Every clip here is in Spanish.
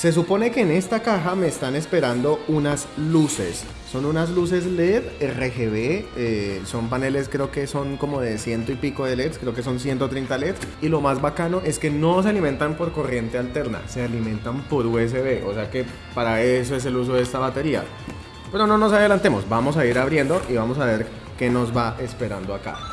Se supone que en esta caja me están esperando unas luces. Son unas luces LED RGB. eh, son paneles, creo que son como de ciento y pico de LEDs. Creo que son 130 LEDs. Y lo más bacano es que no se alimentan por corriente alterna. Se alimentan por USB. O sea que para eso es el uso de esta batería. Pero no nos adelantemos. Vamos a ir abriendo y vamos a ver qué nos va esperando acá.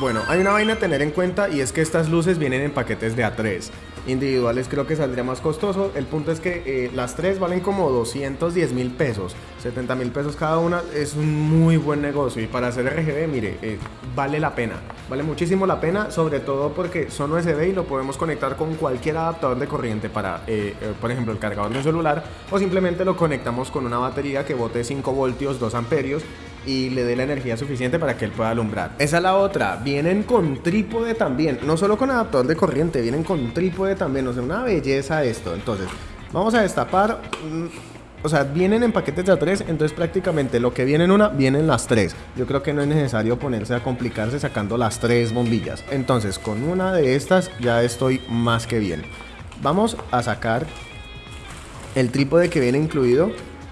Bueno, hay una vaina a tener en cuenta y es que estas luces vienen en paquetes de A3. Individuales creo que saldría más costoso. El punto es que eh, las tres valen como 210 mil pesos. 70 mil pesos cada una. Es un muy buen negocio. Y para hacer RGB, mire, eh, vale la pena. Vale muchísimo la pena. Sobre todo porque son USB y lo podemos conectar con cualquier adaptador de corriente para, eh, por ejemplo, el cargador de un celular. O simplemente lo conectamos con una batería que bote 5 voltios, 2 amperios y le dé la energía suficiente para que él pueda alumbrar. Esa es la otra. Vienen con trípode también. No solo con adaptador de corriente, vienen con trípode también. O sea, una belleza esto. Entonces, vamos a destapar. mm, O sea, vienen en paquetes de a tres, entonces prácticamente lo que viene en una, vienen las tres. Yo creo que no es necesario ponerse a complicarse sacando las tres bombillas. Entonces, con una de estas ya estoy más que bien. Vamos a sacar el trípode que viene incluido.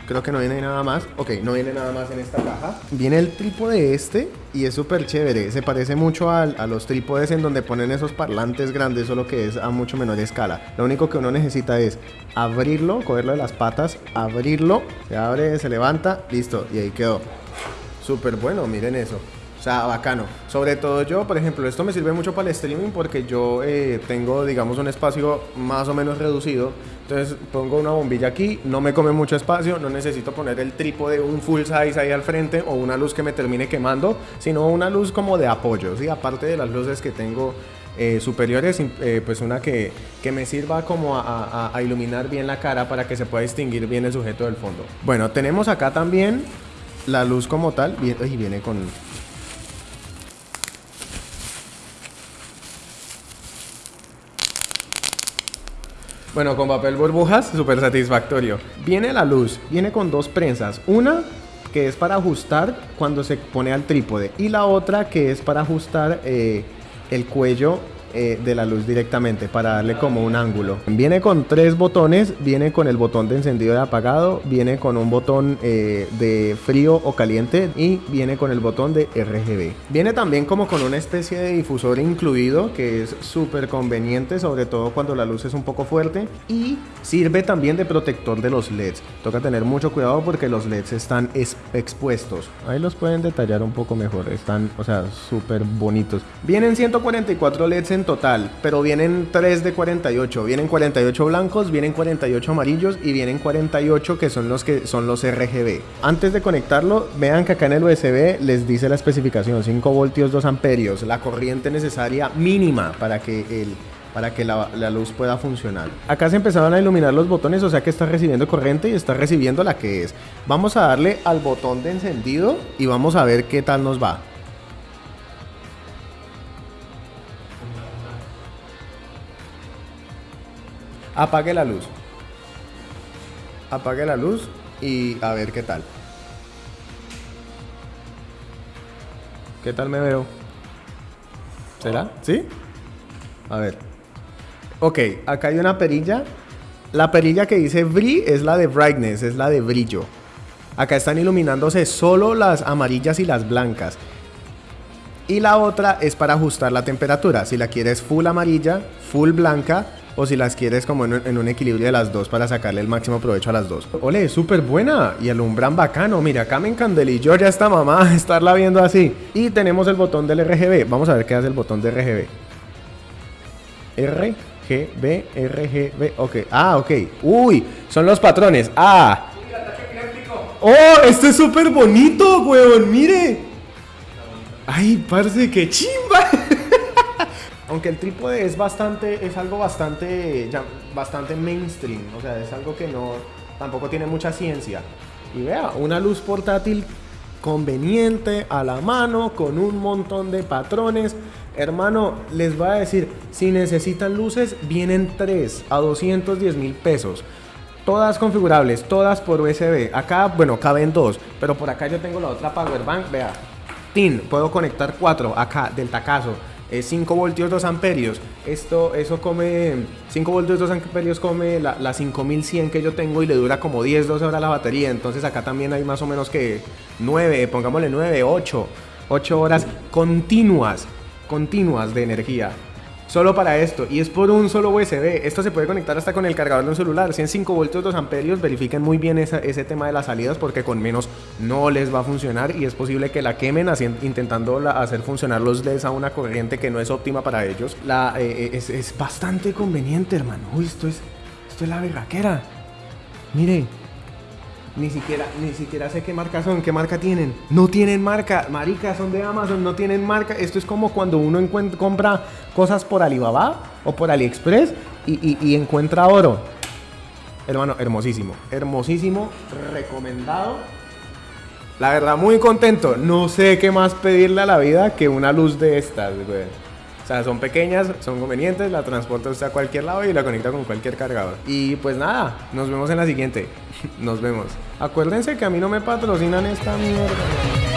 Creo que no viene nada más. Ok, no viene nada más en esta caja. Viene el trípode este y es súper chévere. Se parece mucho al- a, los trípodes en donde ponen esos parlantes grandes, solo que es a mucho menor escala. Lo único que uno necesita es abrirlo, cogerlo de las patas, abrirlo, se abre, se levanta, listo, y ahí quedó. Súper bueno, miren eso. O sea, bacano. Sobre todo yo, por ejemplo, esto me sirve mucho para el streaming porque yo eh, tengo, digamos, un espacio más o menos reducido. Entonces pongo una bombilla aquí, no me come mucho espacio, no necesito poner el trípode, un full size ahí al frente o una luz que me termine quemando, sino una luz como de apoyo, ¿sí? Aparte de las luces que tengo eh, superiores, eh, pues una que, que me sirva como a, a- iluminar bien la cara para que se pueda distinguir bien el sujeto del fondo. Bueno, tenemos acá también la luz como tal, y viene con... Bueno, con papel burbujas, súper satisfactorio. Viene la luz, viene con dos prensas. Una que es para ajustar cuando se pone al trípode y la otra que es para ajustar eh, el cuello eh, de la luz directamente para darle como un ángulo. Viene con tres botones, viene con el botón de encendido y apagado, viene con un botón eh, de frío o caliente y viene con el botón de RGB. Viene también como con una especie de difusor incluido que es súper conveniente, sobre todo cuando la luz es un poco fuerte y sirve también de protector de los LEDs. Toca tener mucho cuidado porque los LEDs están es- expuestos. Ahí los pueden detallar un poco mejor, están, o sea, súper bonitos. Vienen 144 LEDs en total, pero vienen 3 de 48. Vienen 48 blancos, vienen 48 amarillos y vienen 48 que son los que son los RGB. Antes de conectarlo, vean que acá en el USB les dice la especificación 5 voltios 2 amperios, la corriente necesaria mínima para que el para que la, la luz pueda funcionar. Acá se empezaron a iluminar los botones, o sea que está recibiendo corriente y está recibiendo la que es. Vamos a darle al botón de encendido y vamos a ver qué tal nos va. Apague la luz. Apague la luz y a ver qué tal. ¿Qué tal me veo? ¿Será? ¿Sí? A ver. Ok, acá hay una perilla. La perilla que dice BRI es la de brightness, es la de brillo. Acá están iluminándose solo las amarillas y las blancas. Y la otra es para ajustar la temperatura. Si la quieres full amarilla, full blanca, o si las quieres como en un, equilibrio de las dos para sacarle el máximo provecho a las dos. Ole, súper buena y alumbran bacano. Mira, acá me encandelilló ya esta mamá estarla viendo así. Y tenemos el botón del RGB. Vamos a ver qué hace el botón de RGB. RGB, RGB, ok. Ah, ok. Uy, son los patrones. Ah. Oh, esto es súper bonito, weón. Mire. Ay, parce, qué chimba. Aunque el trípode es bastante, es algo bastante, ya- bastante mainstream. O sea, es algo que no, tampoco tiene mucha ciencia. Y vea, una luz portátil conveniente, a la mano, con un montón de patrones. Hermano, les voy a decir, si necesitan luces, vienen tres a 210 mil pesos. Todas configurables, todas por USB. Acá, bueno, caben dos, pero por acá yo tengo la otra power bank, vea. Tin, puedo conectar cuatro acá del tacazo. Es 5 voltios 2 amperios. Esto, eso come 5 voltios 2 amperios come la, la, 5100 que yo tengo y le dura como 10, 12 horas la batería. Entonces acá también hay más o menos que 9, pongámosle 9, 8, 8 horas continuas, continuas de energía. Solo para esto, y es por un solo USB. Esto se puede conectar hasta con el cargador de un celular. 105 voltios 2 amperios. Verifiquen muy bien ese tema de las salidas porque con menos no les va a funcionar y es posible que la quemen intentando hacer funcionar los LEDs a una corriente que no es óptima para ellos. La, eh, eh, es, bastante conveniente, hermano. Uy, esto es, esto es la berraquera. Mire, ni siquiera, ni siquiera sé qué marca son, qué marca tienen. No tienen marca, marica, son de Amazon, no tienen marca. Esto es como cuando uno compra cosas por Alibaba o por AliExpress y, encuentra oro. Hermano, hermosísimo, hermosísimo, recomendado. La verdad, muy contento. No sé qué más pedirle a la vida que una luz de estas, güey. O sea, son pequeñas, son convenientes, la transporta usted a cualquier lado y la conecta con cualquier cargador. Y pues nada, nos vemos en la siguiente. Nos vemos. Acuérdense que a mí no me patrocinan esta mierda.